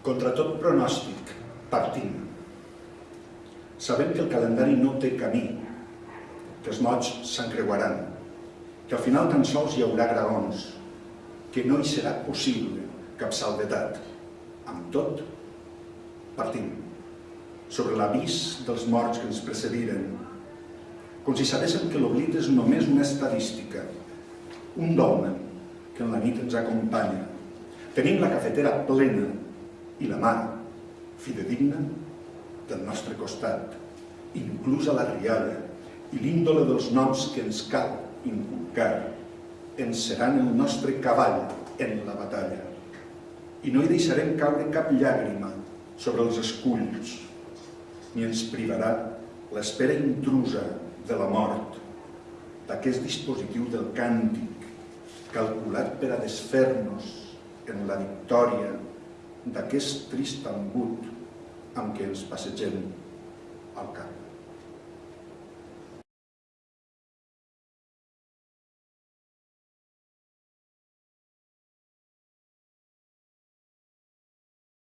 Contra tot pronòstic, partim. Sabem que el calendari no té camí, que els mots s'encreuaran, que al final tan sols hi haurà graons, que no hi serà possible cap salvetat. Amb tot, partim. Sobre l'avís dels morts que ens precediren, com si sabéssim que l'oblit és només una estadística, un dolmen que en la nit ens acompanya. Tenim la cafetera plena i la mà, fidedigna, del nostre costat, inclusa la rialla i l'índole dels noms que ens cal inculcar, ens seran el nostre cavall en la batalla. I no hi deixarem caure cap llàgrima sobre els esculls, ni ens privarà l'espera intrusa de la mort, d'aquest dispositiu del càntic, calculat per a desfer-nos en la victòria d'aquest trist embut amb què ens passegem al camp.